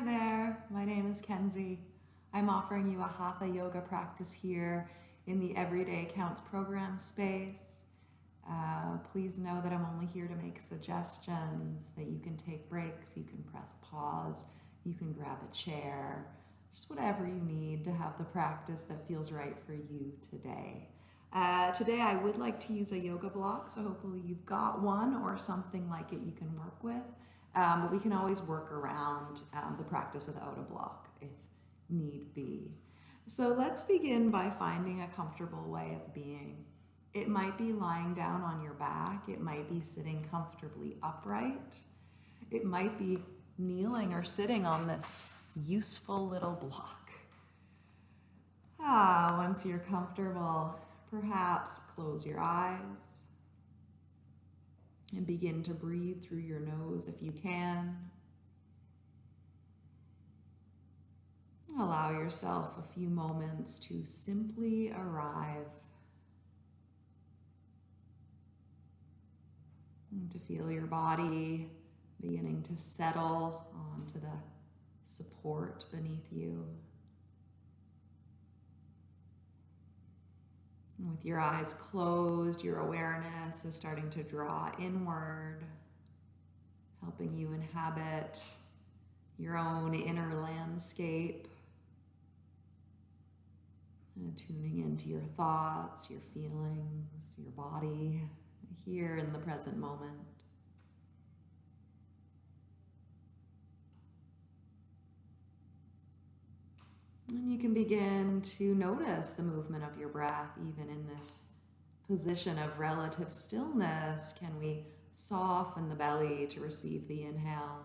Hi there, my name is Kenzie. I'm offering you a Hatha yoga practice here in the Everyday Counts program space. Uh, please know that I'm only here to make suggestions, that you can take breaks, you can press pause, you can grab a chair, just whatever you need to have the practice that feels right for you today. Uh, today I would like to use a yoga block, so hopefully you've got one or something like it you can work with. Um, but we can always work around um, the practice without a block if need be. So let's begin by finding a comfortable way of being. It might be lying down on your back. It might be sitting comfortably upright. It might be kneeling or sitting on this useful little block. Ah, once you're comfortable, perhaps close your eyes and begin to breathe through your nose if you can. Allow yourself a few moments to simply arrive and to feel your body beginning to settle onto the support beneath you. With your eyes closed, your awareness is starting to draw inward, helping you inhabit your own inner landscape. And tuning into your thoughts, your feelings, your body, here in the present moment. And you can begin to notice the movement of your breath even in this position of relative stillness. Can we soften the belly to receive the inhale?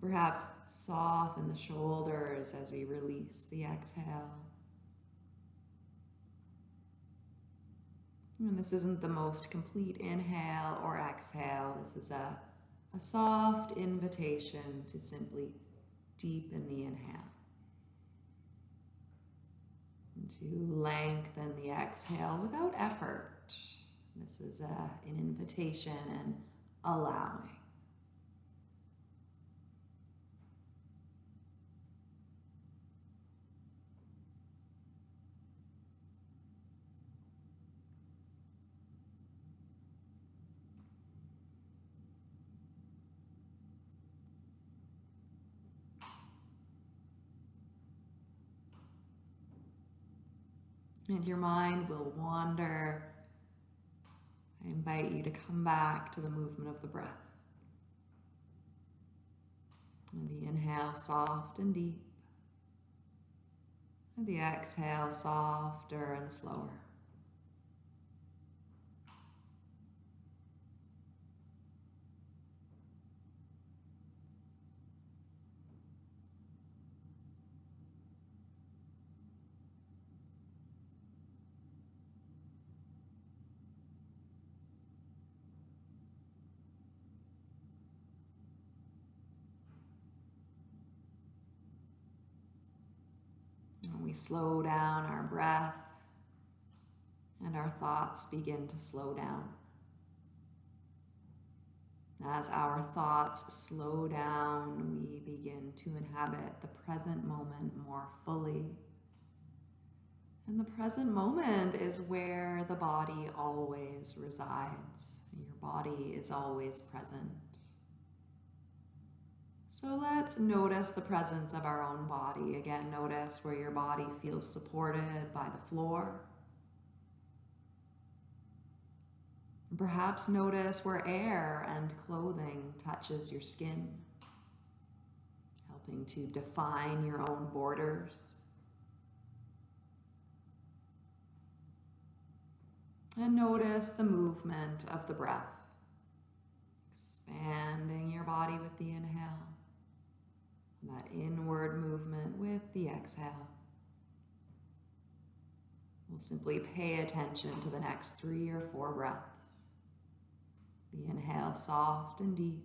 Perhaps soften the shoulders as we release the exhale. And this isn't the most complete inhale or exhale. This is a, a soft invitation to simply deepen the inhale. And to lengthen the exhale without effort. This is a, an invitation and allowing. And your mind will wander. I invite you to come back to the movement of the breath. And the inhale, soft and deep. And the exhale, softer and slower. We slow down our breath and our thoughts begin to slow down. As our thoughts slow down, we begin to inhabit the present moment more fully. And the present moment is where the body always resides. Your body is always present. So let's notice the presence of our own body. Again, notice where your body feels supported by the floor. Perhaps notice where air and clothing touches your skin, helping to define your own borders. And notice the movement of the breath, expanding your body with the inhale that inward movement with the exhale. We'll simply pay attention to the next three or four breaths. The inhale soft and deep.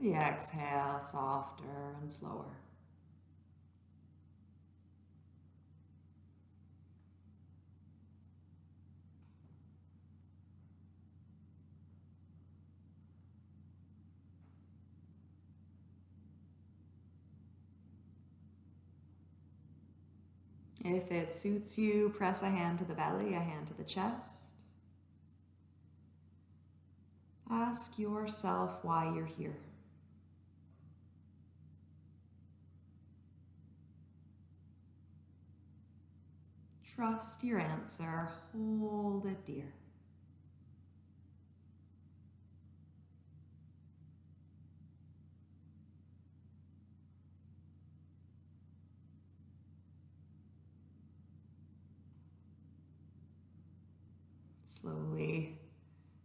The exhale softer and slower. If it suits you, press a hand to the belly, a hand to the chest. Ask yourself why you're here. Trust your answer, hold it dear. Slowly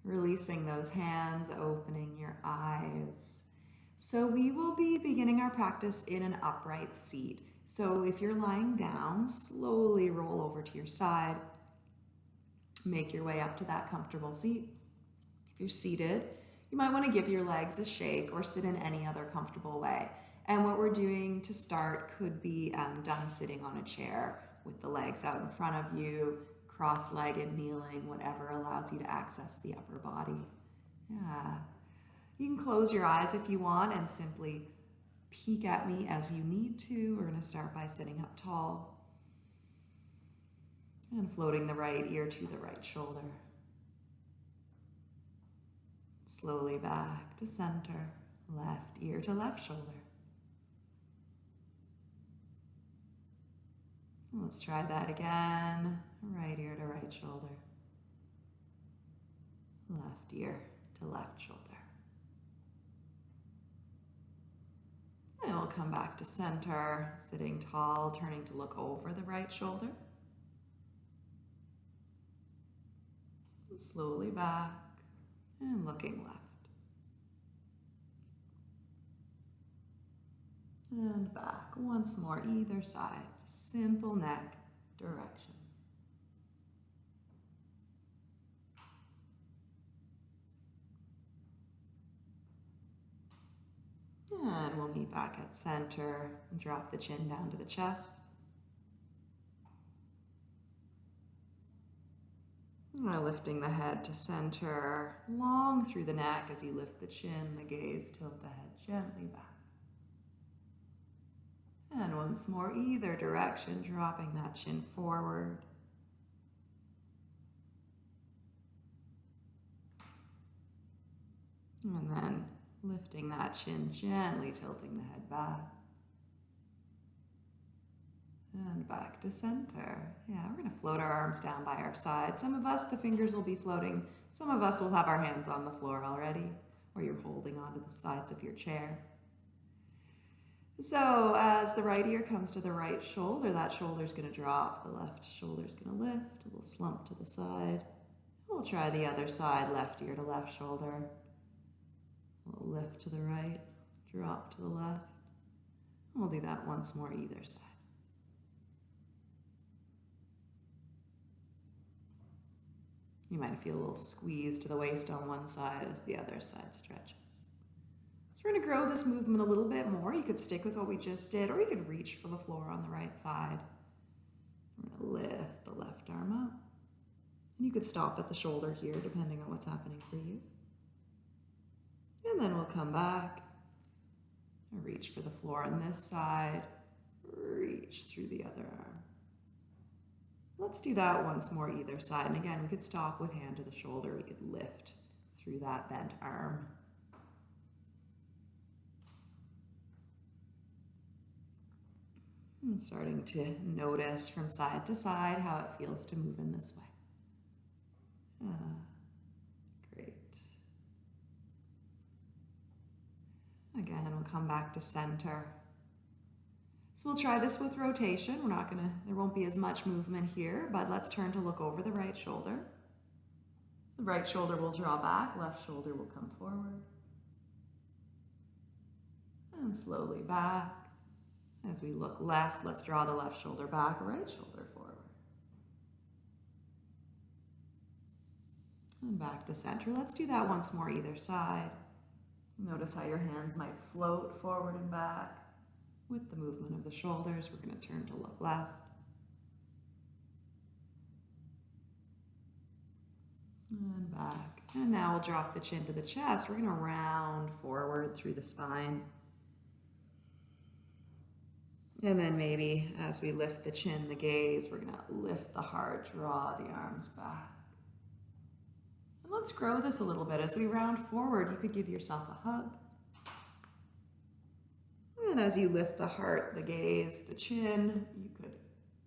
releasing those hands, opening your eyes. So we will be beginning our practice in an upright seat. So if you're lying down, slowly roll over to your side. Make your way up to that comfortable seat. If you're seated, you might want to give your legs a shake or sit in any other comfortable way. And what we're doing to start could be um, done sitting on a chair with the legs out in front of you, cross-legged, kneeling, whatever allows you to access the upper body. Yeah. You can close your eyes if you want and simply peek at me as you need to. We're going to start by sitting up tall and floating the right ear to the right shoulder. Slowly back to center, left ear to left shoulder. Let's try that again. Right ear to right shoulder. Left ear to left shoulder. And we'll come back to center, sitting tall, turning to look over the right shoulder. And slowly back and looking left. And back once more, either side. Simple neck direction. And we'll meet back at center and drop the chin down to the chest. And lifting the head to center, long through the neck as you lift the chin, the gaze, tilt the head gently back. And once more, either direction, dropping that chin forward. And then Lifting that chin, gently tilting the head back. And back to center. Yeah, we're going to float our arms down by our side. Some of us, the fingers will be floating. Some of us will have our hands on the floor already, or you're holding onto the sides of your chair. So as the right ear comes to the right shoulder, that shoulder's going to drop. The left shoulder's going to lift, a little slump to the side. We'll try the other side, left ear to left shoulder lift to the right, drop to the left. We'll do that once more either side. You might feel a little squeeze to the waist on one side as the other side stretches. So we're going to grow this movement a little bit more. You could stick with what we just did, or you could reach for the floor on the right side. We're going to lift the left arm up. And you could stop at the shoulder here, depending on what's happening for you. And then we'll come back reach for the floor on this side, reach through the other arm. Let's do that once more either side. And again, we could stop with hand to the shoulder. We could lift through that bent arm. And starting to notice from side to side how it feels to move in this way. Uh, Again, we'll come back to center. So we'll try this with rotation. We're not gonna, there won't be as much movement here, but let's turn to look over the right shoulder. The right shoulder will draw back, left shoulder will come forward. And slowly back. As we look left, let's draw the left shoulder back, right shoulder forward. And back to center. Let's do that once more either side. Notice how your hands might float forward and back with the movement of the shoulders. We're going to turn to look left. And back. And now we'll drop the chin to the chest. We're going to round forward through the spine. And then maybe as we lift the chin, the gaze, we're going to lift the heart, draw the arms back. Let's grow this a little bit. As we round forward, you could give yourself a hug. And as you lift the heart, the gaze, the chin, you could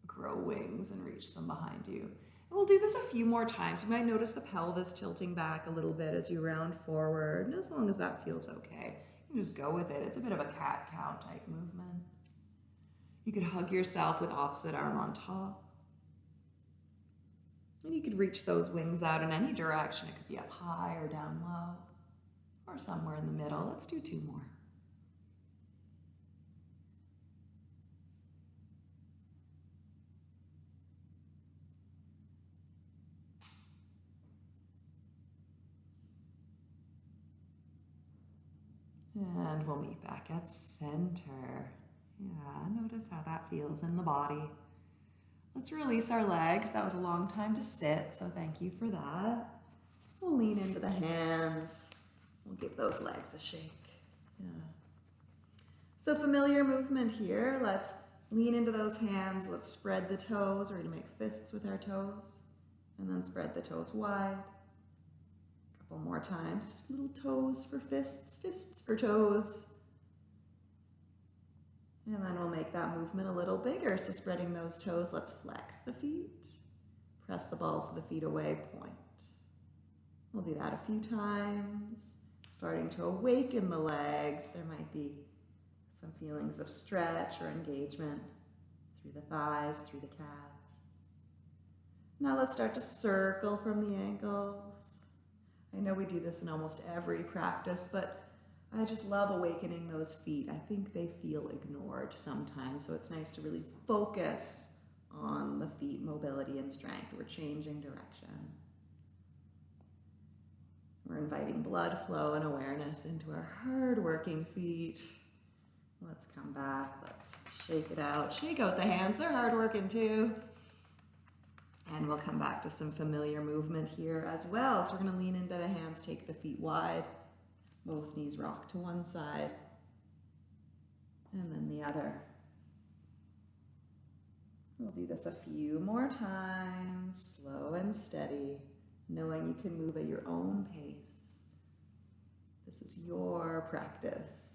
grow wings and reach them behind you. And we'll do this a few more times. You might notice the pelvis tilting back a little bit as you round forward. And as long as that feels okay, you just go with it. It's a bit of a cat-cow type movement. You could hug yourself with opposite arm on top. And you could reach those wings out in any direction. It could be up high or down low or somewhere in the middle. Let's do two more. And we'll meet back at center. Yeah, notice how that feels in the body. Let's release our legs. That was a long time to sit, so thank you for that. We'll lean into the hands. We'll give those legs a shake. Yeah. So familiar movement here. Let's lean into those hands. Let's spread the toes. We're going to make fists with our toes. And then spread the toes wide. A couple more times. Just little toes for fists, fists for toes. And then we'll make that movement a little bigger. So spreading those toes, let's flex the feet. Press the balls of the feet away, point. We'll do that a few times. Starting to awaken the legs. There might be some feelings of stretch or engagement through the thighs, through the calves. Now let's start to circle from the ankles. I know we do this in almost every practice, but I just love awakening those feet. I think they feel ignored sometimes, so it's nice to really focus on the feet mobility and strength. We're changing direction. We're inviting blood flow and awareness into our hard-working feet. Let's come back. Let's shake it out. Shake out the hands. They're hard-working too. And we'll come back to some familiar movement here as well. So we're going to lean into the hands, take the feet wide. Both knees rock to one side and then the other. We'll do this a few more times, slow and steady, knowing you can move at your own pace. This is your practice.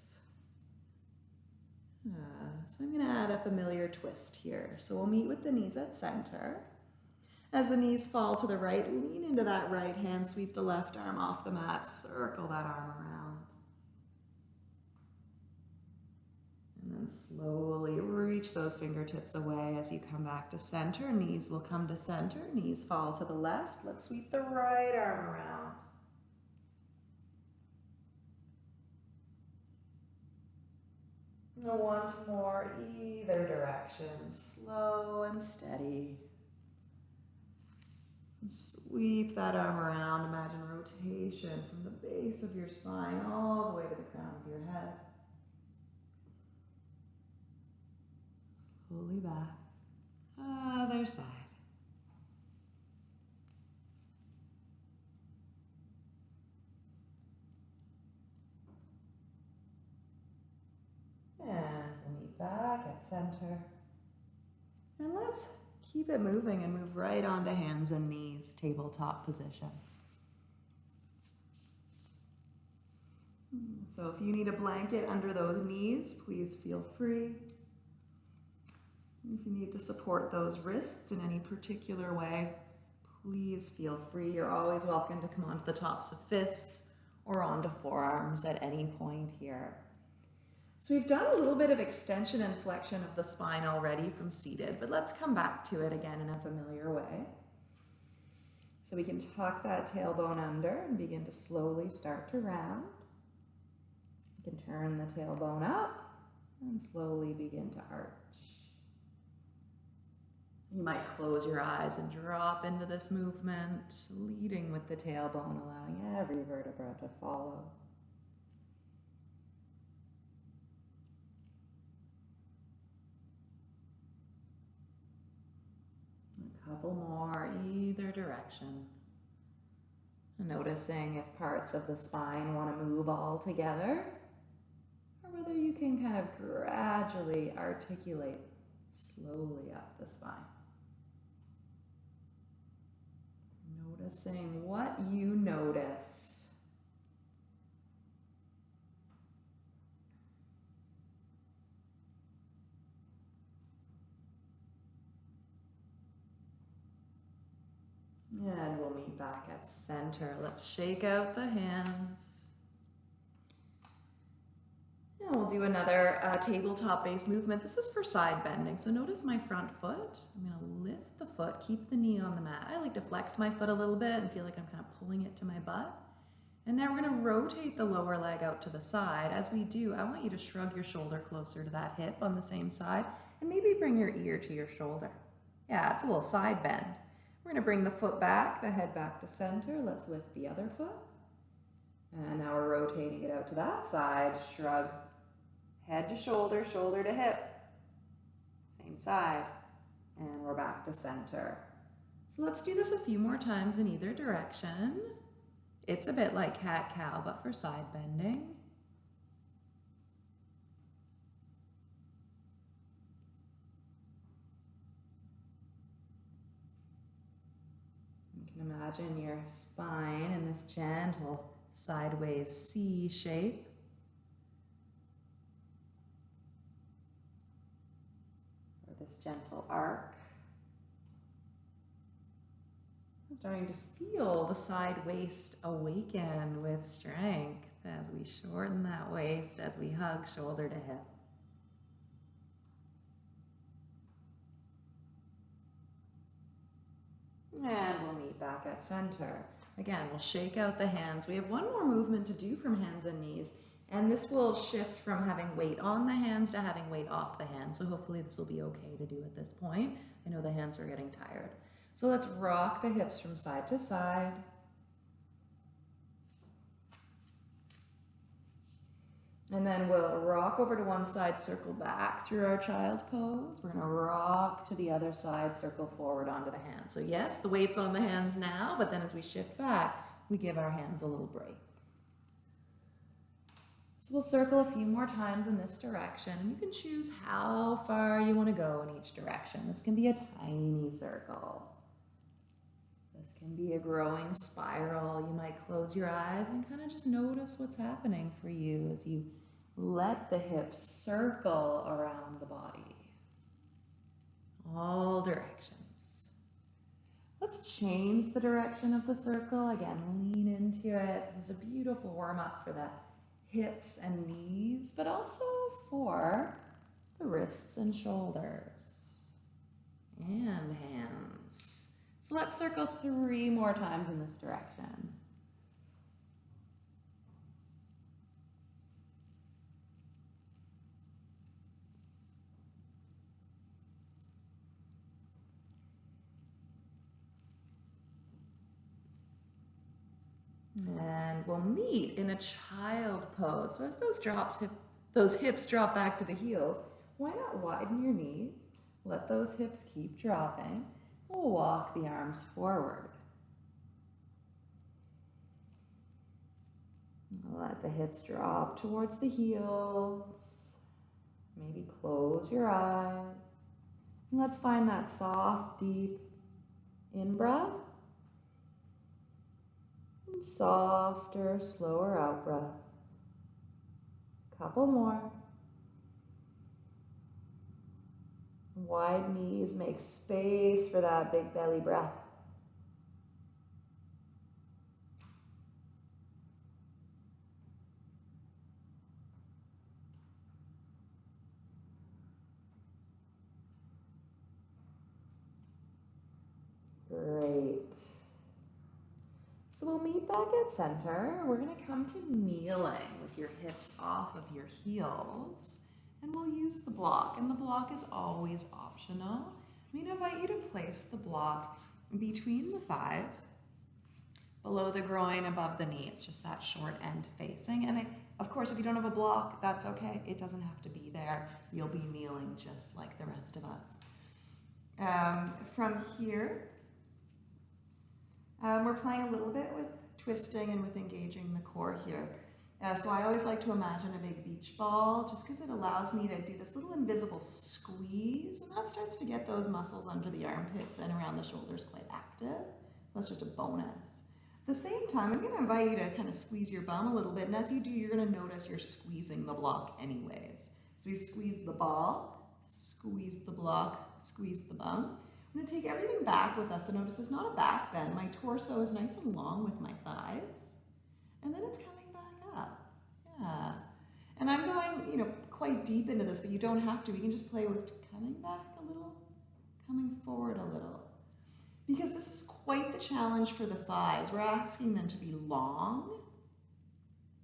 Uh, so I'm going to add a familiar twist here. So we'll meet with the knees at center. As the knees fall to the right, lean into that right hand, sweep the left arm off the mat, circle that arm around. And slowly reach those fingertips away as you come back to center. Knees will come to center, knees fall to the left. Let's sweep the right arm around. Once more, either direction, slow and steady. Sweep that arm around. Imagine rotation from the base of your spine all the way to the crown of your head. Slowly back. Other side. And we'll meet back at center. And let's Keep it moving and move right onto hands and knees, tabletop position. So if you need a blanket under those knees, please feel free. If you need to support those wrists in any particular way, please feel free. You're always welcome to come onto the tops of fists or onto forearms at any point here. So we've done a little bit of extension and flexion of the spine already from seated, but let's come back to it again in a familiar way. So we can tuck that tailbone under and begin to slowly start to round. You can turn the tailbone up and slowly begin to arch. You might close your eyes and drop into this movement, leading with the tailbone, allowing every vertebra to follow. A couple more either direction. Noticing if parts of the spine want to move all together, or whether you can kind of gradually articulate slowly up the spine. Noticing what you notice. And we'll meet back at center. Let's shake out the hands. And we'll do another uh, tabletop based movement. This is for side bending. So notice my front foot. I'm gonna lift the foot, keep the knee on the mat. I like to flex my foot a little bit and feel like I'm kind of pulling it to my butt. And now we're gonna rotate the lower leg out to the side. As we do, I want you to shrug your shoulder closer to that hip on the same side and maybe bring your ear to your shoulder. Yeah, it's a little side bend. We're going to bring the foot back, the head back to center. Let's lift the other foot. And now we're rotating it out to that side. Shrug. Head to shoulder, shoulder to hip. Same side. And we're back to center. So let's do this a few more times in either direction. It's a bit like cat-cow, but for side bending. You can imagine your spine in this gentle sideways C shape. This gentle arc. I'm starting to feel the side waist awaken with strength as we shorten that waist, as we hug shoulder to hip. And we'll meet back at center. Again, we'll shake out the hands. We have one more movement to do from hands and knees, and this will shift from having weight on the hands to having weight off the hands. So hopefully this will be okay to do at this point. I know the hands are getting tired. So let's rock the hips from side to side. And then we'll rock over to one side, circle back through our child pose. We're gonna rock to the other side, circle forward onto the hands. So yes, the weight's on the hands now, but then as we shift back, we give our hands a little break. So we'll circle a few more times in this direction. You can choose how far you wanna go in each direction. This can be a tiny circle. This can be a growing spiral. You might close your eyes and kind of just notice what's happening for you as you let the hips circle around the body. All directions. Let's change the direction of the circle. Again, lean into it. This is a beautiful warm up for the hips and knees, but also for the wrists and shoulders and hands. So let's circle three more times in this direction. And we'll meet in a child pose. So as those drops, hip, those hips drop back to the heels, why not widen your knees? Let those hips keep dropping. We'll walk the arms forward. Let the hips drop towards the heels. Maybe close your eyes. And let's find that soft, deep in-breath and softer, slower out breath. Couple more. Wide knees make space for that big belly breath. Great. So we'll meet back at center. We're going to come to kneeling with your hips off of your heels. And we'll use the block. And the block is always optional. I'm to invite you to place the block between the thighs, below the groin, above the knee. It's just that short end facing. And it, of course, if you don't have a block, that's okay. It doesn't have to be there. You'll be kneeling just like the rest of us. Um, from here, um, we're playing a little bit with twisting and with engaging the core here. Uh, so I always like to imagine a big beach ball just because it allows me to do this little invisible squeeze and that starts to get those muscles under the armpits and around the shoulders quite active. So that's just a bonus. At the same time, I'm going to invite you to kind of squeeze your bum a little bit and as you do, you're going to notice you're squeezing the block anyways. So we squeeze the ball, squeeze the block, squeeze the bum. I'm to take everything back with us. So notice it's not a back bend. My torso is nice and long with my thighs. And then it's coming back up. Yeah. And I'm going, you know, quite deep into this, but you don't have to. We can just play with coming back a little, coming forward a little. Because this is quite the challenge for the thighs. We're asking them to be long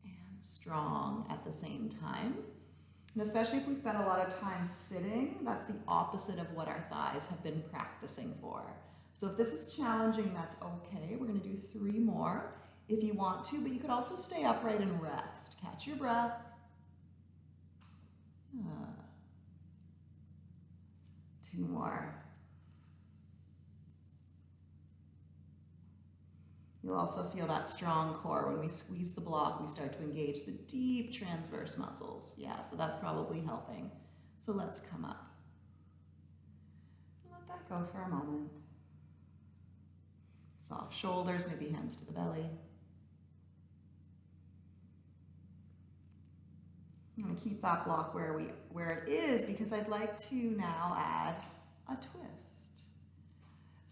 and strong at the same time. And especially if we spend a lot of time sitting, that's the opposite of what our thighs have been practicing for. So if this is challenging, that's okay. We're gonna do three more if you want to, but you could also stay upright and rest. Catch your breath. Ah. Two more. You'll also feel that strong core. When we squeeze the block, we start to engage the deep transverse muscles. Yeah, so that's probably helping. So let's come up. Let that go for a moment. Soft shoulders, maybe hands to the belly. I'm going to keep that block where, we, where it is because I'd like to now add a twist.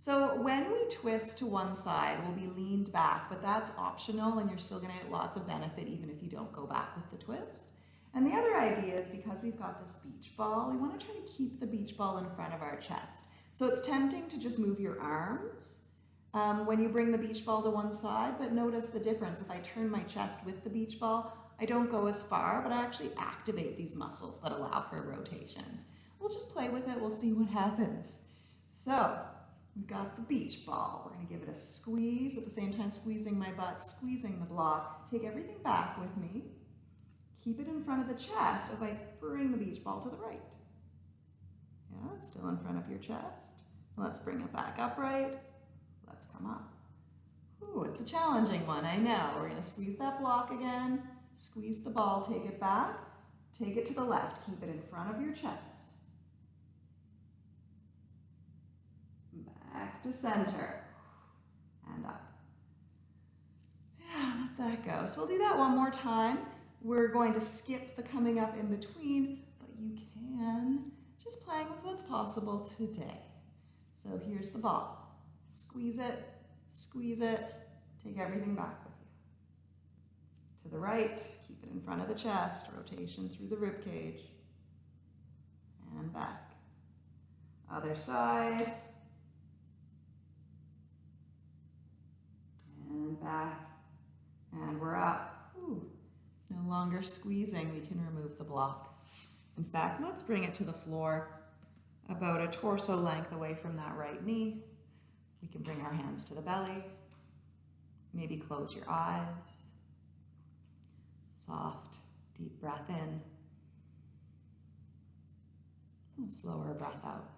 So when we twist to one side, we'll be leaned back, but that's optional and you're still gonna get lots of benefit even if you don't go back with the twist. And the other idea is because we've got this beach ball, we wanna try to keep the beach ball in front of our chest. So it's tempting to just move your arms um, when you bring the beach ball to one side, but notice the difference. If I turn my chest with the beach ball, I don't go as far, but I actually activate these muscles that allow for rotation. We'll just play with it, we'll see what happens. So We've got the beach ball. We're going to give it a squeeze, at the same time squeezing my butt, squeezing the block. Take everything back with me. Keep it in front of the chest as I bring the beach ball to the right. Yeah, still in front of your chest. Let's bring it back upright. Let's come up. Ooh, it's a challenging one, I know. We're going to squeeze that block again. Squeeze the ball, take it back. Take it to the left. Keep it in front of your chest. Back to center and up. Yeah, let that go. So we'll do that one more time. We're going to skip the coming up in between, but you can just playing with what's possible today. So here's the ball. Squeeze it, squeeze it, take everything back with you. To the right, keep it in front of the chest, rotation through the rib cage, and back. Other side, back, and we're up. Ooh, no longer squeezing, we can remove the block. In fact, let's bring it to the floor about a torso length away from that right knee. We can bring our hands to the belly. Maybe close your eyes. Soft, deep breath in. And slower breath out.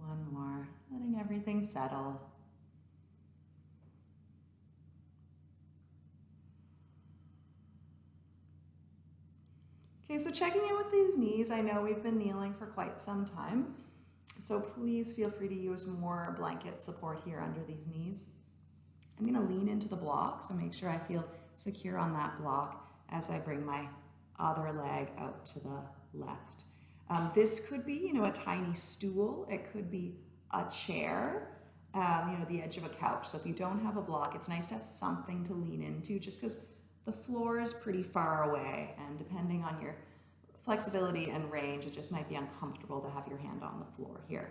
One more, letting everything settle. Okay, so checking in with these knees, I know we've been kneeling for quite some time, so please feel free to use more blanket support here under these knees. I'm gonna lean into the block, so make sure I feel secure on that block as I bring my other leg out to the left. Um, this could be, you know, a tiny stool. It could be a chair, um, you know, the edge of a couch. So if you don't have a block, it's nice to have something to lean into just because the floor is pretty far away and depending on your flexibility and range, it just might be uncomfortable to have your hand on the floor here.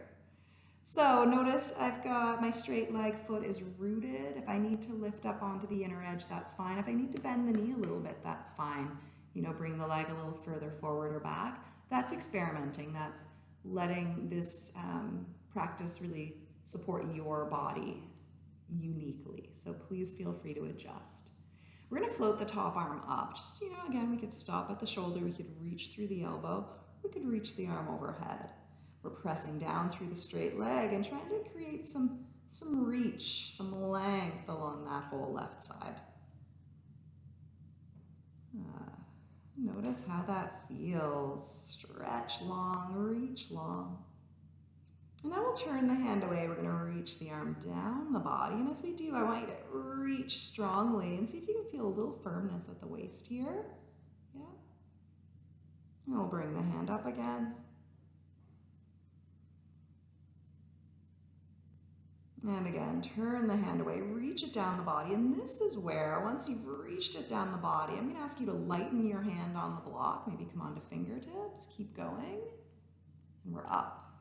So notice I've got my straight leg foot is rooted. If I need to lift up onto the inner edge, that's fine. If I need to bend the knee a little bit, that's fine. You know, bring the leg a little further forward or back that's experimenting. That's letting this um, practice really support your body uniquely. So please feel free to adjust. We're gonna float the top arm up. Just, you know, again, we could stop at the shoulder, we could reach through the elbow, we could reach the arm overhead. We're pressing down through the straight leg and trying to create some, some reach, some length along that whole left side. Uh, notice how that feels. Stretch long, reach long. And now we'll turn the hand away. We're going to reach the arm down the body. And as we do, I want you to reach strongly and see if you can feel a little firmness at the waist here. Yeah. And we'll bring the hand up again. And again, turn the hand away, reach it down the body. And this is where, once you've reached it down the body, I'm to ask you to lighten your hand on the block. Maybe come onto fingertips. Keep going. And we're up.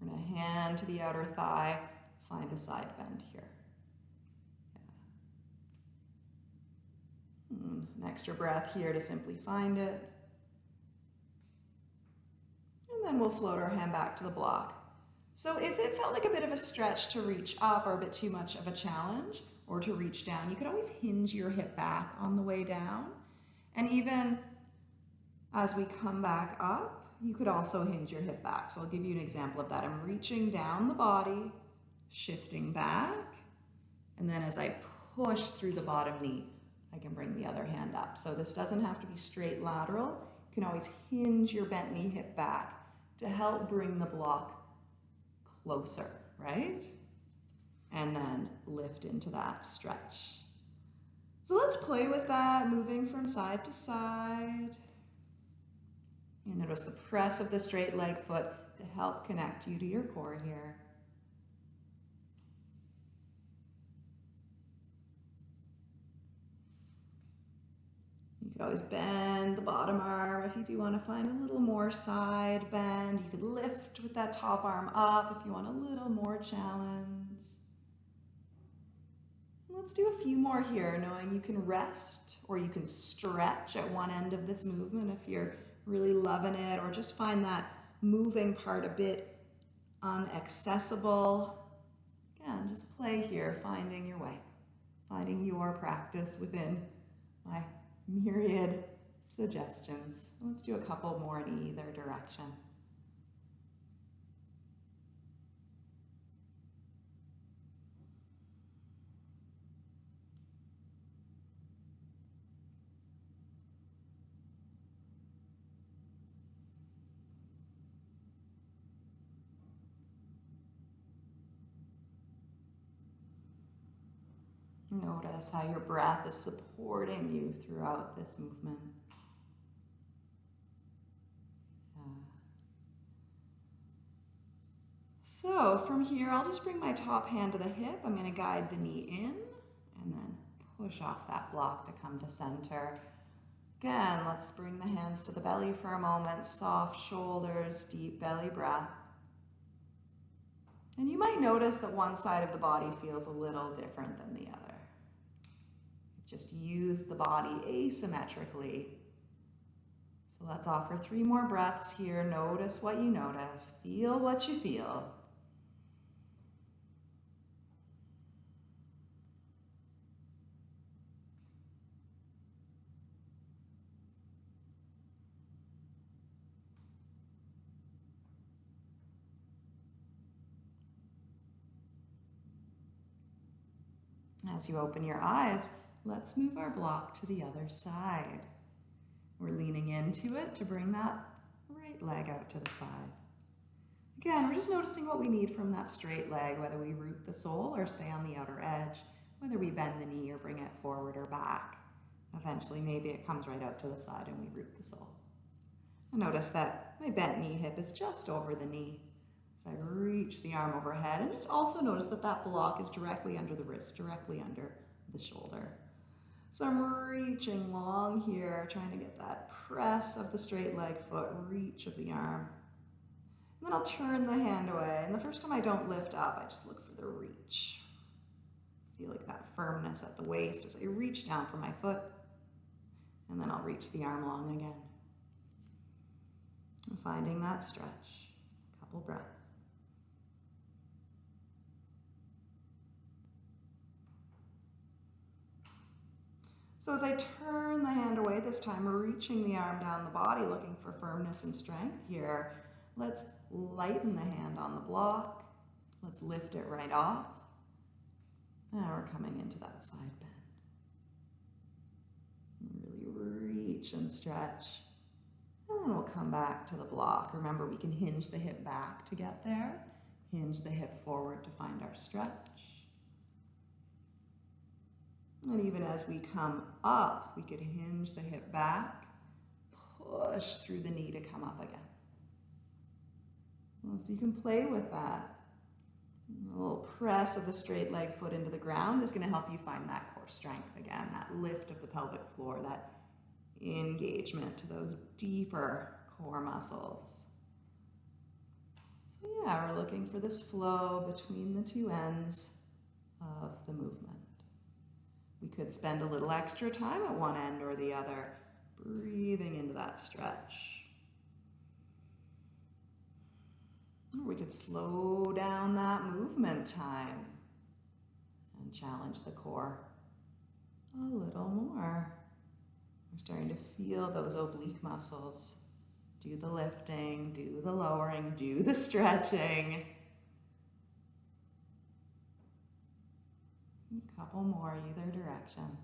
We're to hand to the outer thigh, find a side bend here. Yeah. Hmm, an extra breath here to simply find it. And then we'll float our hand back to the block. So if it felt like a bit of a stretch to reach up or a bit too much of a challenge or to reach down, you could always hinge your hip back on the way down. And even as we come back up, you could also hinge your hip back. So I'll give you an example of that. I'm reaching down the body, shifting back, and then as I push through the bottom knee, I can bring the other hand up. So this doesn't have to be straight lateral. You can always hinge your bent knee hip back to help bring the block closer, right? And then lift into that stretch. So let's play with that, moving from side to side. You notice the press of the straight leg foot to help connect you to your core here. Could always bend the bottom arm if you do want to find a little more side bend. You could lift with that top arm up if you want a little more challenge. Let's do a few more here, knowing you can rest or you can stretch at one end of this movement if you're really loving it, or just find that moving part a bit unaccessible. Again, just play here, finding your way, finding your practice within my myriad suggestions. Let's do a couple more in either direction. Notice how your breath is supporting you throughout this movement. Uh, so from here, I'll just bring my top hand to the hip. I'm going to guide the knee in and then push off that block to come to center. Again, let's bring the hands to the belly for a moment. Soft shoulders, deep belly breath. And you might notice that one side of the body feels a little different than the other. Just use the body asymmetrically. So let's offer three more breaths here. Notice what you notice. Feel what you feel. As you open your eyes, Let's move our block to the other side. We're leaning into it to bring that right leg out to the side. Again, we're just noticing what we need from that straight leg, whether we root the sole or stay on the outer edge, whether we bend the knee or bring it forward or back. Eventually, maybe it comes right out to the side and we root the sole. I notice that my bent knee hip is just over the knee. So I reach the arm overhead and just also notice that that block is directly under the wrist, directly under the shoulder. So I'm reaching long here, trying to get that press of the straight leg foot, reach of the arm. And then I'll turn the hand away. And the first time I don't lift up, I just look for the reach. Feel like that firmness at the waist as I reach down for my foot. And then I'll reach the arm long again. And finding that stretch. A couple breaths. So as I turn the hand away this time, we're reaching the arm down the body, looking for firmness and strength here, let's lighten the hand on the block. Let's lift it right off. Now we're coming into that side bend. Really reach and stretch. And then we'll come back to the block. Remember, we can hinge the hip back to get there. Hinge the hip forward to find our stretch. And even as we come up, we could hinge the hip back, push through the knee to come up again. So you can play with that. A little press of the straight leg foot into the ground is going to help you find that core strength again, that lift of the pelvic floor, that engagement to those deeper core muscles. So yeah, we're looking for this flow between the two ends of the movement. We could spend a little extra time at one end or the other, breathing into that stretch. Or we could slow down that movement time and challenge the core a little more. We're starting to feel those oblique muscles. Do the lifting, do the lowering, do the stretching. Couple more either direction.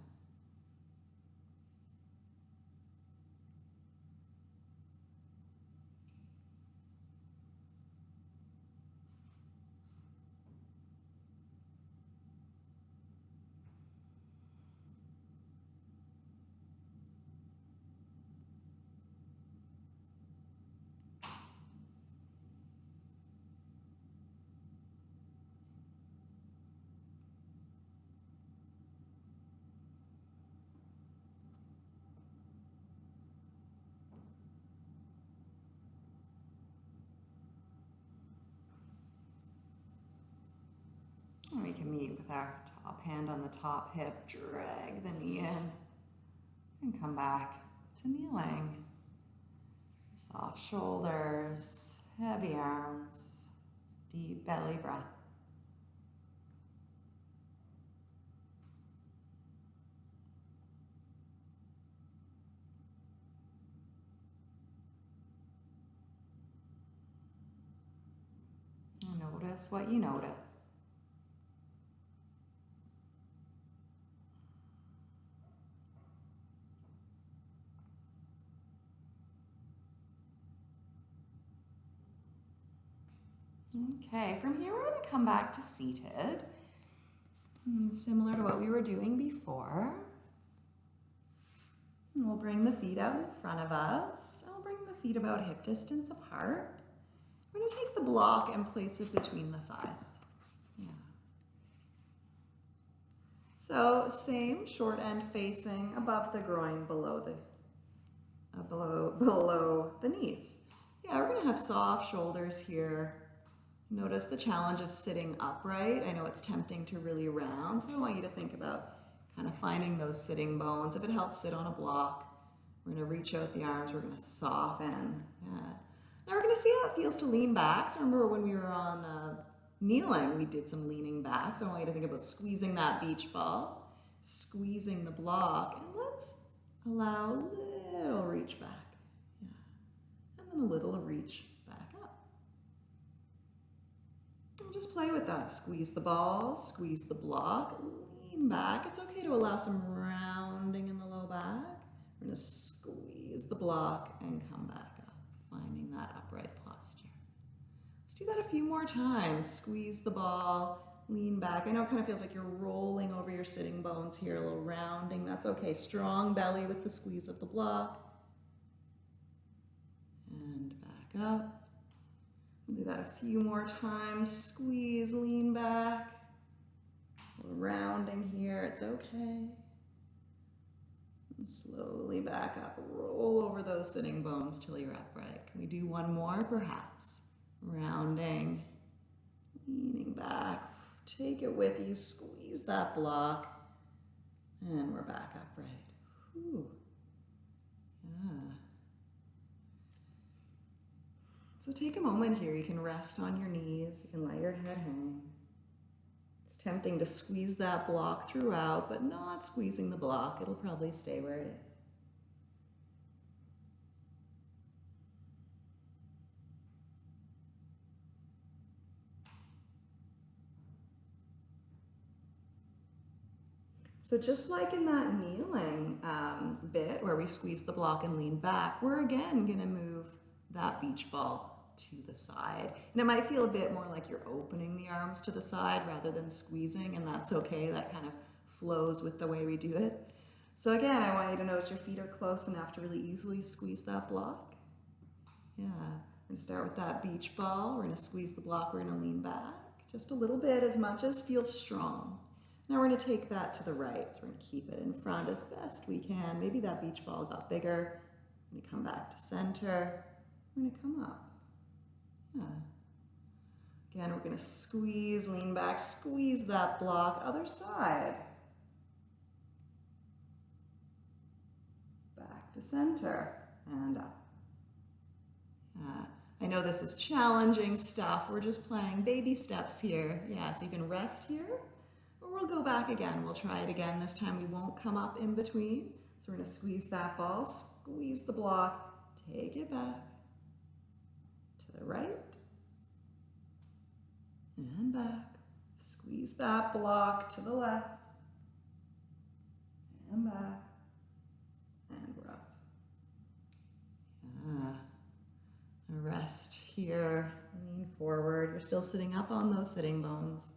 And we can meet with our top hand on the top hip, drag the knee in, and come back to kneeling. Soft shoulders, heavy arms, deep belly breath. Notice what you notice. Okay, from here we're going to come back to seated. Hmm, similar to what we were doing before. And we'll bring the feet out in front of us. I'll bring the feet about hip distance apart. We're going to take the block and place it between the thighs. Yeah. So same short end facing above the groin, below the uh, below below the knees. Yeah, we're going to have soft shoulders here Notice the challenge of sitting upright. I know it's tempting to really round, so I want you to think about kind of finding those sitting bones. If it helps sit on a block, we're gonna reach out the arms, we're gonna soften. Yeah. Now we're gonna see how it feels to lean back. So remember when we were on uh, kneeling, we did some leaning back. So I want you to think about squeezing that beach ball, squeezing the block, and let's allow a little reach back. Yeah. And then a little reach just play with that. Squeeze the ball, squeeze the block, lean back. It's okay to allow some rounding in the low back. We're gonna squeeze the block and come back up, finding that upright posture. Let's do that a few more times. Squeeze the ball, lean back. I know it kind of feels like you're rolling over your sitting bones here, a little rounding. That's okay. Strong belly with the squeeze of the block. And back up. Do that a few more times. Squeeze, lean back. rounding here, it's okay. And slowly back up. Roll over those sitting bones till you're upright. Can we do one more, perhaps? Rounding, leaning back. Take it with you. Squeeze that block. And we're back upright. Yeah. So take a moment here. You can rest on your knees. You can let your head hang. It's tempting to squeeze that block throughout, but not squeezing the block. It'll probably stay where it is. So just like in that kneeling um, bit where we squeeze the block and lean back, we're again gonna move that beach ball to the side. And it might feel a bit more like you're opening the arms to the side rather than squeezing, and that's okay. That kind of flows with the way we do it. So again, I want you to notice your feet are close enough to really easily squeeze that block. Yeah, we're gonna start with that beach ball. We're gonna squeeze the block, we're gonna lean back just a little bit, as much as feels strong. Now we're to take that to the right. So we're to keep it in front as best we can. Maybe that beach ball got bigger. Going to come back to center. We're to come up. Yeah. Again, we're going to squeeze, lean back, squeeze that block. Other side. Back to center and up. Yeah. I know this is challenging stuff. We're just playing baby steps here. Yeah, so you can rest here or we'll go back again. We'll try it again. This time we won't come up in between. So we're going to squeeze that ball, squeeze the block, take it back to the right and back. Squeeze that block to the left and back and we're up. Ah. Rest here, lean forward. You're still sitting up on those sitting bones.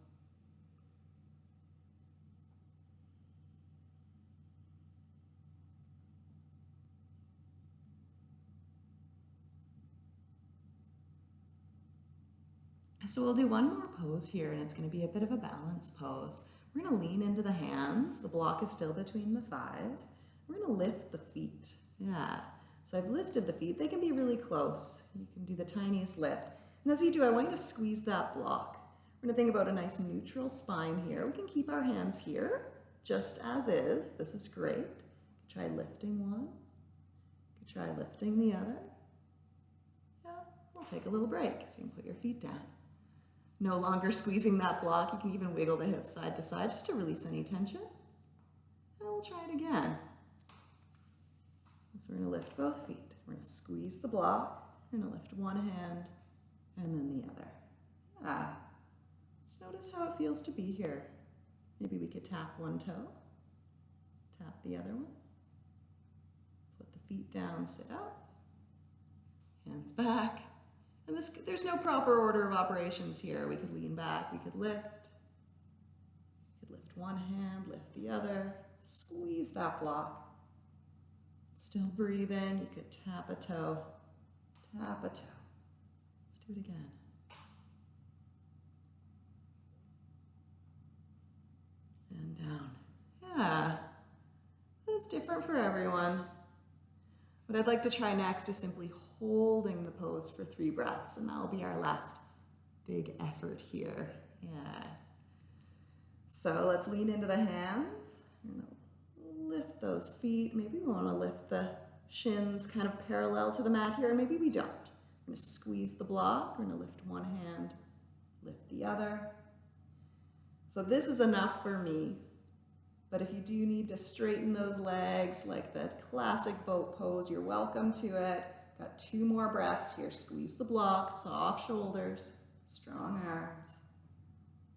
So we'll do one more pose here and it's gonna be a bit of a balance pose. We're gonna lean into the hands. The block is still between the thighs. We're gonna lift the feet. Yeah. So I've lifted the feet. They can be really close. You can do the tiniest lift. And as you do, I want you to squeeze that block. We're gonna think about a nice neutral spine here. We can keep our hands here, just as is. This is great. Try lifting one. Try lifting the other. Yeah, we'll take a little break. So you can put your feet down no longer squeezing that block. You can even wiggle the hips side to side just to release any tension. And we'll try it again. So we're going to lift both feet. We're going to squeeze the block. We're going to lift one hand and then the other. Ah. Just notice how it feels to be here. Maybe we could tap one toe, tap the other one, put the feet down, sit up, hands back, and this, there's no proper order of operations here. We could lean back, we could lift. We could lift one hand, lift the other, squeeze that block. Still breathing, you could tap a toe, tap a toe. Let's do it again. And down. Yeah, that's different for everyone. What I'd like to try next is simply holding the pose for three breaths, and that'll be our last big effort here. Yeah. So let's lean into the hands. lift those feet. Maybe we want to lift the shins kind of parallel to the mat here, and maybe we don't. We're going to squeeze the block. We're going to lift one hand, lift the other. So this is enough for me. But if you do need to straighten those legs like the classic boat pose, you're welcome to it. Got two more breaths here. Squeeze the block, soft shoulders, strong arms.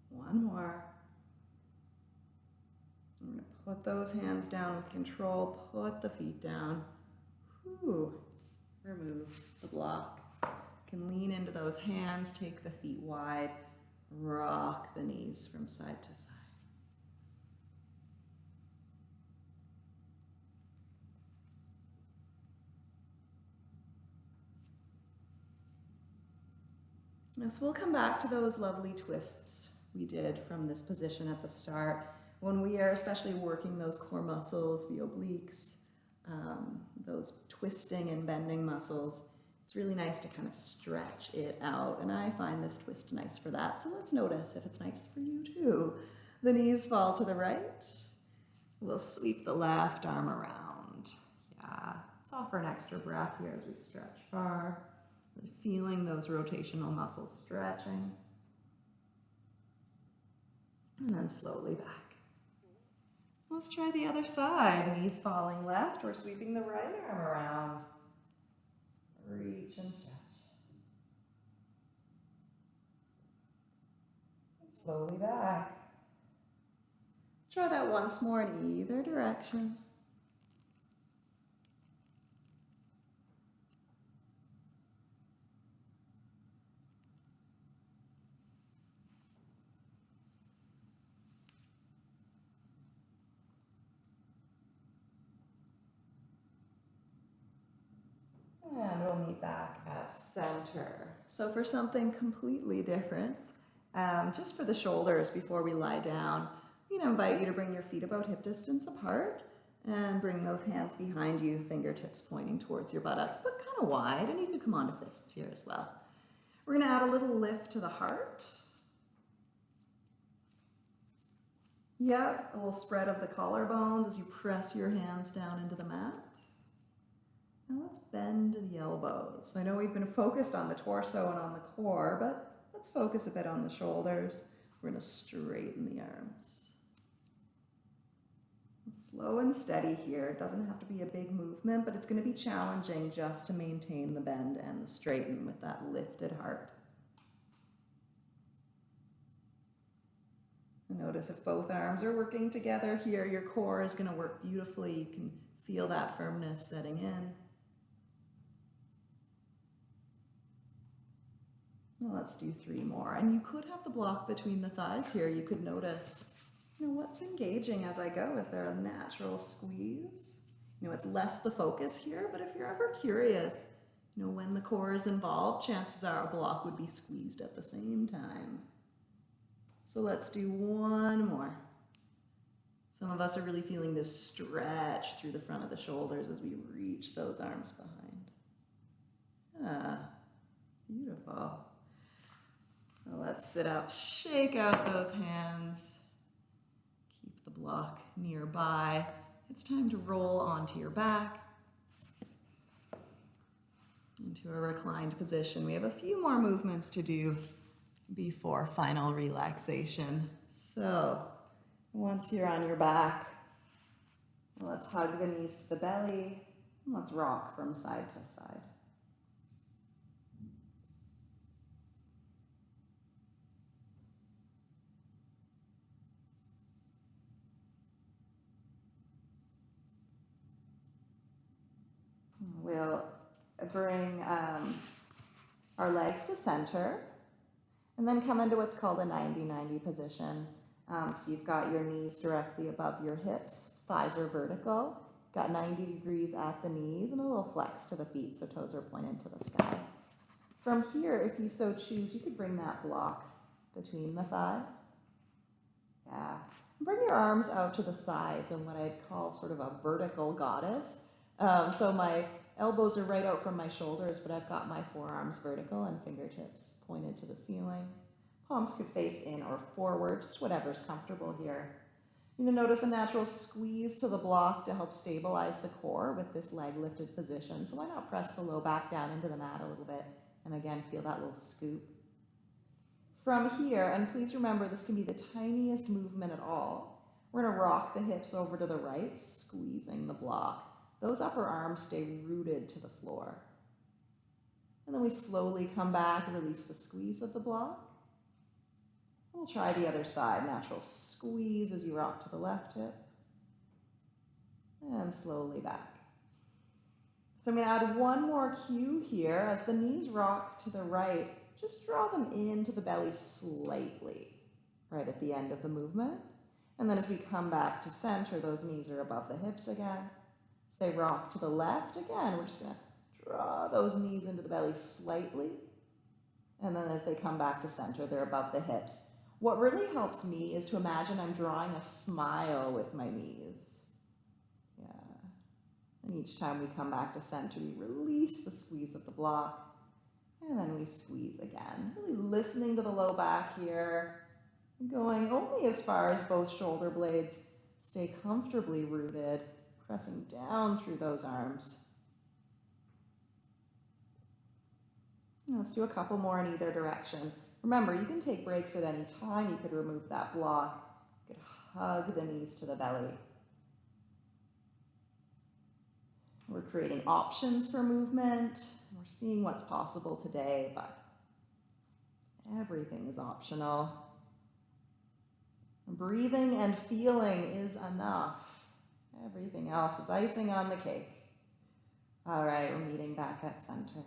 One more. I'm going to put those hands down with control. Put the feet down. Whew. Remove the block. can lean into those hands, take the feet wide, rock the knees from side to side. So we'll come back to those lovely twists we did from this position at the start. When we are especially working those core muscles, the obliques, um, those twisting and bending muscles, it's really nice to kind of stretch it out. And I find this twist nice for that. So let's notice if it's nice for you too. The knees fall to the right. We'll sweep the left arm around. Yeah, let's offer an extra breath here as we stretch far. Feeling those rotational muscles stretching. And then slowly back. Let's try the other side. Knees falling left. We're sweeping the right arm around. Reach and stretch. And slowly back. Try that once more in either direction. And we'll meet back at center. So for something completely different, um, just for the shoulders before we lie down, to invite you to bring your feet about hip distance apart and bring those hands behind you, fingertips pointing towards your buttocks, but kind of wide, and you can come onto fists here as well. We're going to add a little lift to the heart. Yep, a little spread of the collarbones as you press your hands down into the mat. Now let's bend the elbows. I know we've been focused on the torso and on the core, but let's focus a bit on the shoulders. We're going to straighten the arms. Slow and steady here. It doesn't have to be a big movement, but it's going to be challenging just to maintain the bend and the straighten with that lifted heart. Notice if both arms are working together here, your core is going to work beautifully. You can feel that firmness setting in. Let's do three more. And you could have the block between the thighs here. You could notice, you know, what's engaging as I go? Is there a natural squeeze? You know, it's less the focus here, but if you're ever curious, you know, when the core is involved, chances are a block would be squeezed at the same time. So let's do one more. Some of us are really feeling this stretch through the front of the shoulders as we reach those arms behind. Ah, beautiful. Let's sit up, shake out those hands. Keep the block nearby. It's time to roll onto your back into a reclined position. We have a few more movements to do before final relaxation. So once you're on your back, let's hug the knees to the belly. Let's rock from side to side. We'll bring um, our legs to center and then come into what's called a 90-90 position. Um, so you've got your knees directly above your hips, thighs are vertical, got 90 degrees at the knees and a little flex to the feet so toes are pointed to the sky. From here, if you so choose, you could bring that block between the thighs. Yeah. Bring your arms out to the sides in what I'd call sort of a vertical goddess. Um, so my Elbows are right out from my shoulders, but I've got my forearms vertical and fingertips pointed to the ceiling. Palms could face in or forward, just whatever's comfortable here. You're to notice a natural squeeze to the block to help stabilize the core with this leg lifted position. So why not press the low back down into the mat a little bit and again feel that little scoop. From here, and please remember this can be the tiniest movement at all, we're to rock the hips over to the right, squeezing the block. Those upper arms stay rooted to the floor. And then we slowly come back, release the squeeze of the block. We'll try the other side. Natural squeeze as you rock to the left hip. And slowly back. So I'm going to add one more cue here. As the knees rock to the right, just draw them into the belly slightly, right at the end of the movement. And then as we come back to center, those knees are above the hips again. They rock to the left, again, we're just going to draw those knees into the belly slightly. And then as they come back to center, they're above the hips. What really helps me is to imagine I'm drawing a smile with my knees. Yeah. And each time we come back to center, we release the squeeze of the block. And then we squeeze again. Really listening to the low back here. Going only as far as both shoulder blades stay comfortably rooted pressing down through those arms. Let's do a couple more in either direction. Remember, you can take breaks at any time. You could remove that block. You could hug the knees to the belly. We're creating options for movement. We're seeing what's possible today, but everything is optional. Breathing and feeling is enough. Everything else is icing on the cake. All right, we're meeting back at center.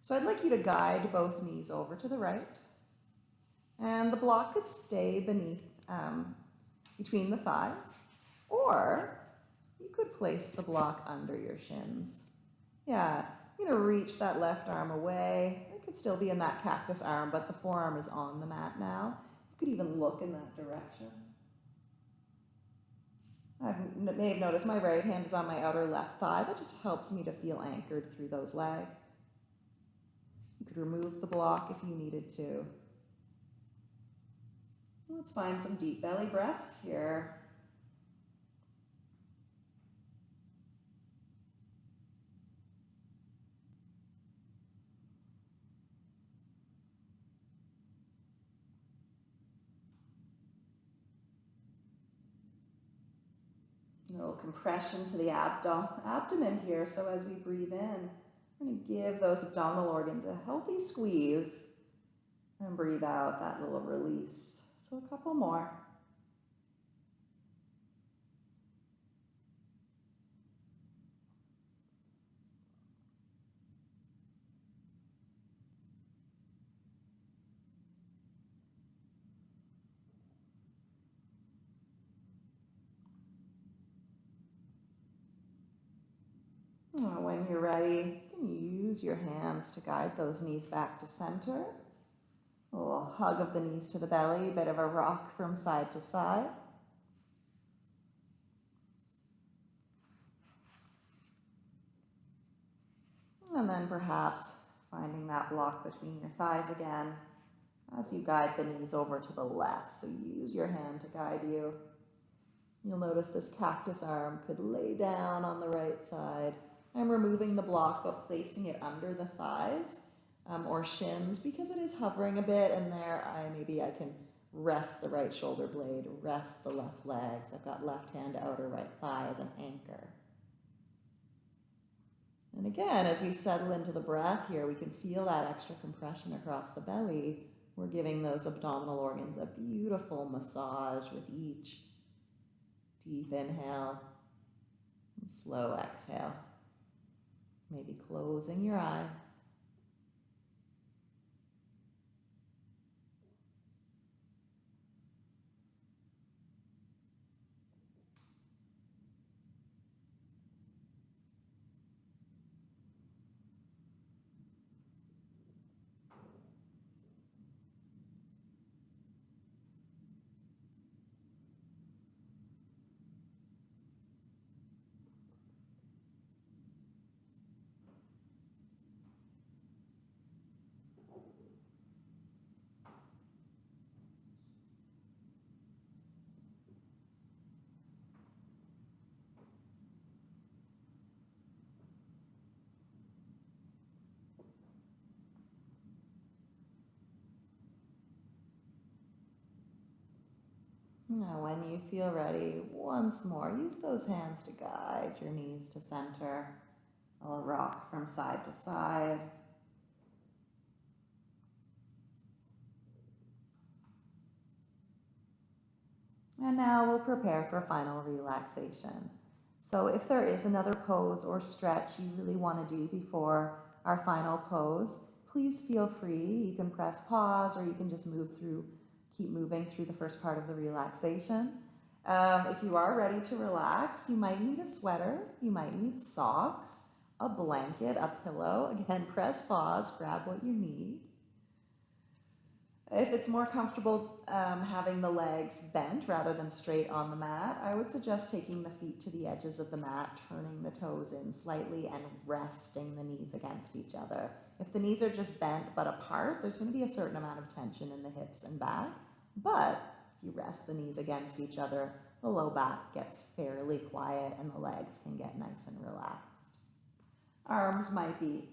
So I'd like you to guide both knees over to the right. And the block could stay beneath, um, between the thighs. Or you could place the block under your shins. Yeah, you know, reach that left arm away. It could still be in that cactus arm, but the forearm is on the mat now. You could even look in that direction. I may have noticed my right hand is on my outer left thigh. That just helps me to feel anchored through those legs. You could remove the block if you needed to. Let's find some deep belly breaths here. Little compression to the abdomen here. So as we breathe in, we're going to give those abdominal organs a healthy squeeze and breathe out that little release. So a couple more. When you're ready, you can use your hands to guide those knees back to center. A little hug of the knees to the belly, a bit of a rock from side to side. And then perhaps finding that block between your thighs again as you guide the knees over to the left. So use your hand to guide you. You'll notice this cactus arm could lay down on the right side. I'm removing the block but placing it under the thighs um, or shins because it is hovering a bit and there I maybe I can rest the right shoulder blade, rest the left legs. I've got left hand outer right thigh as an anchor. And again, as we settle into the breath here, we can feel that extra compression across the belly. We're giving those abdominal organs a beautiful massage with each deep inhale and slow exhale. Maybe closing your eyes. Now, when you feel ready, once more, use those hands to guide your knees to center. I'll rock from side to side. And now we'll prepare for final relaxation. So if there is another pose or stretch you really want to do before our final pose, please feel free. You can press pause or you can just move through keep moving through the first part of the relaxation. Um, if you are ready to relax, you might need a sweater, you might need socks, a blanket, a pillow. Again, press pause, grab what you need. If it's more comfortable um, having the legs bent rather than straight on the mat, I would suggest taking the feet to the edges of the mat, turning the toes in slightly and resting the knees against each other. If the knees are just bent but apart, there's going to be a certain amount of tension in the hips and back. But if you rest the knees against each other, the low back gets fairly quiet and the legs can get nice and relaxed. Arms might be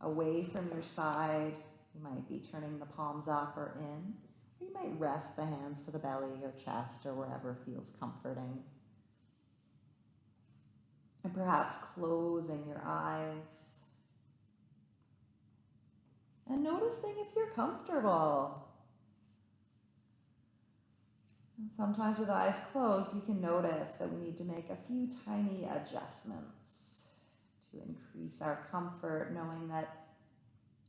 away from your side, you might be turning the palms up or in. You might rest the hands to the belly or chest or wherever feels comforting. And perhaps closing your eyes. And noticing if you're comfortable. Sometimes with eyes closed, we can notice that we need to make a few tiny adjustments to increase our comfort, knowing that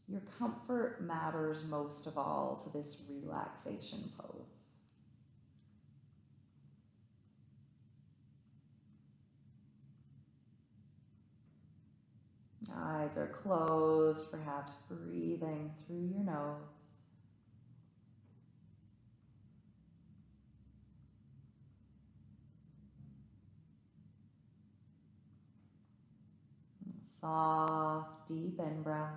your comfort matters most of all to this relaxation pose. Eyes are closed, perhaps breathing through your nose. Soft, deep in breath.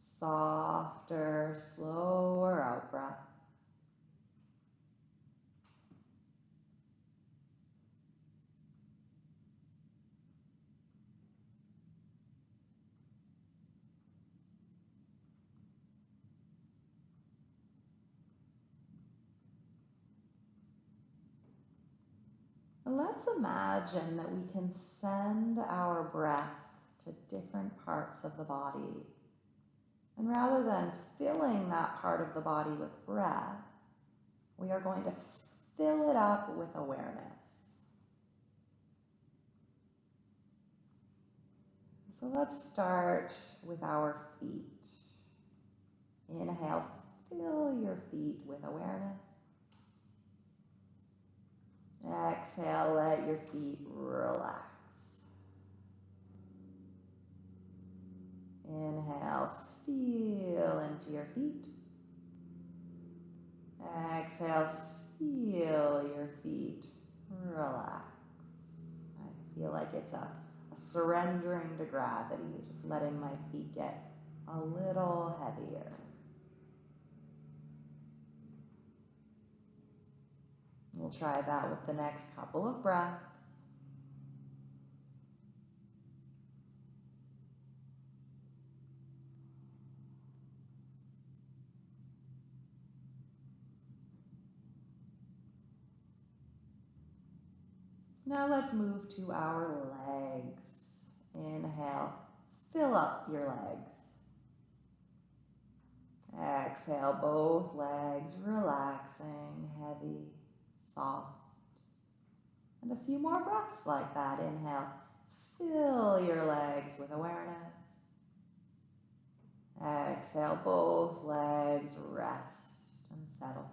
Softer, slower out breath. Let's imagine that we can send our breath to different parts of the body. And rather than filling that part of the body with breath, we are going to fill it up with awareness. So let's start with our feet. Inhale, fill your feet with awareness. Exhale, let your feet relax. Inhale, feel into your feet. Exhale, feel your feet relax. I feel like it's a, a surrendering to gravity, just letting my feet get a little heavier. We'll try that with the next couple of breaths. Now let's move to our legs. Inhale, fill up your legs. Exhale, both legs relaxing, heavy soft. And a few more breaths like that. Inhale, fill your legs with awareness. Exhale, both legs rest and settle.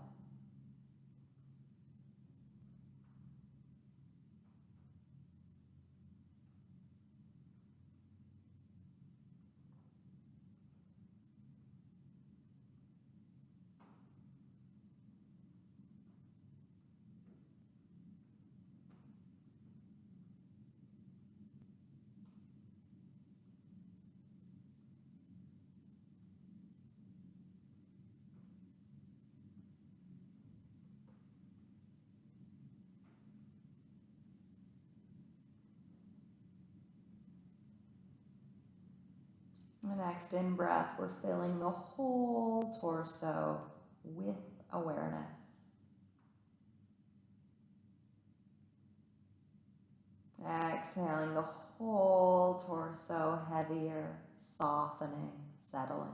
The next in breath, we're filling the whole torso with awareness. Exhaling the whole torso heavier, softening, settling.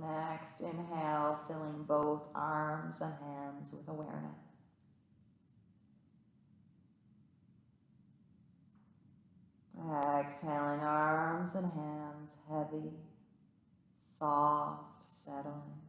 Next, inhale, filling both arms and hands with awareness. Exhaling, arms and hands heavy, soft, settling.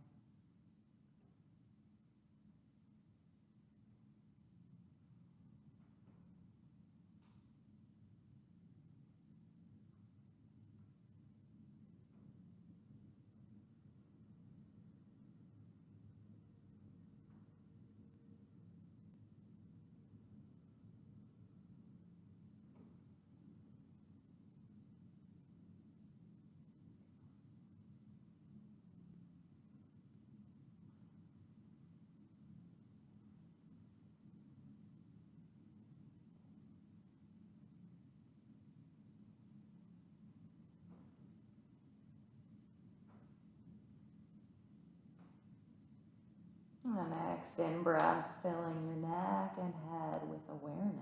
And next in breath, filling your neck and head with awareness.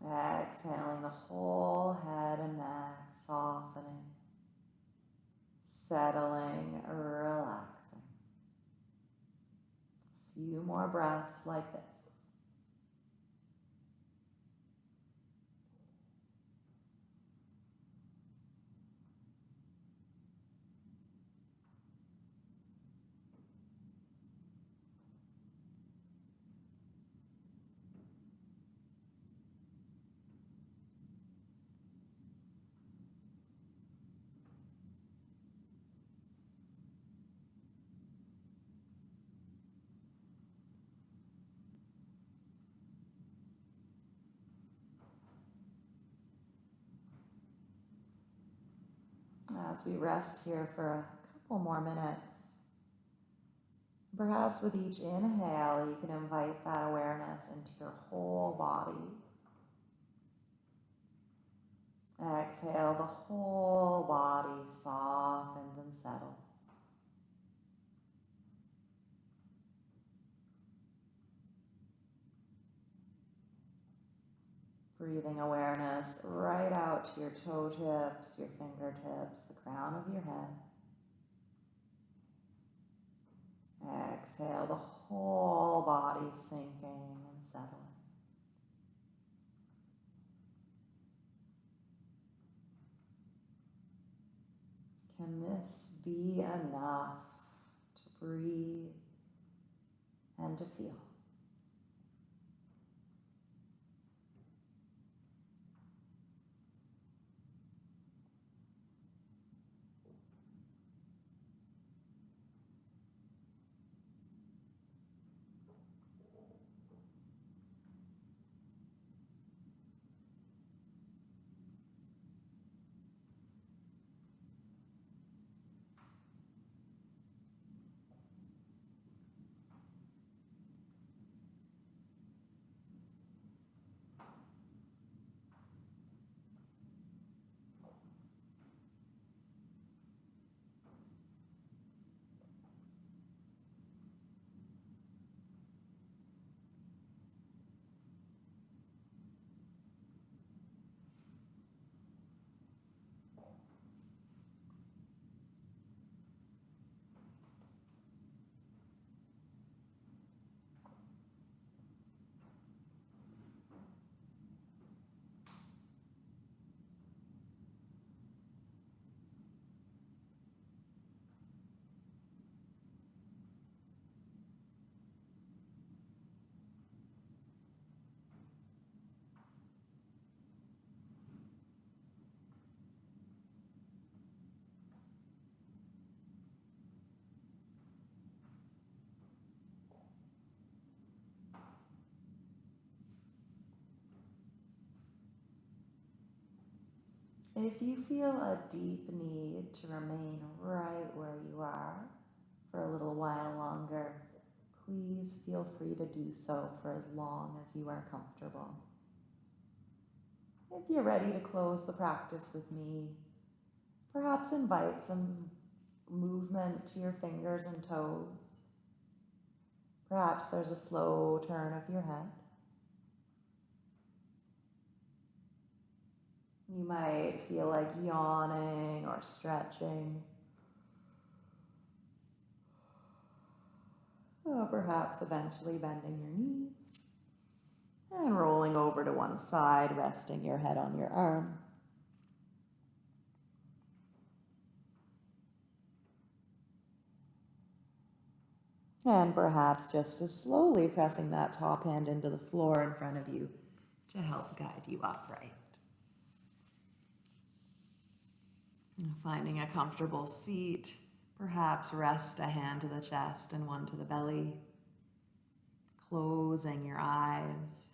Exhaling the whole head and neck, softening, settling, relaxing. A few more breaths like this. As we rest here for a couple more minutes, perhaps with each inhale, you can invite that awareness into your whole body. Exhale, the whole body softens and settles. Breathing awareness right out to your toe tips, your fingertips, the crown of your head. Exhale, the whole body sinking and settling. Can this be enough to breathe and to feel? If you feel a deep need to remain right where you are for a little while longer, please feel free to do so for as long as you are comfortable. If you're ready to close the practice with me, perhaps invite some movement to your fingers and toes. Perhaps there's a slow turn of your head. You might feel like yawning or stretching. Or perhaps eventually bending your knees and rolling over to one side, resting your head on your arm. And perhaps just as slowly pressing that top hand into the floor in front of you to help guide you upright. Finding a comfortable seat, perhaps rest a hand to the chest and one to the belly. Closing your eyes.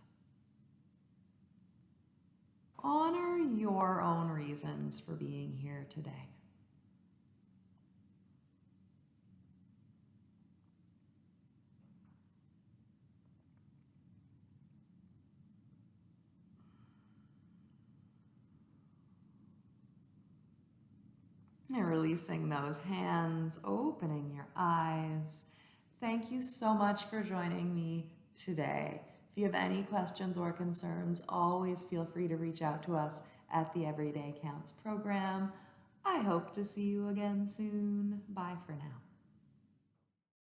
Honor your own reasons for being here today. And releasing those hands, opening your eyes. Thank you so much for joining me today. If you have any questions or concerns, always feel free to reach out to us at the Everyday Counts program. I hope to see you again soon. Bye for now.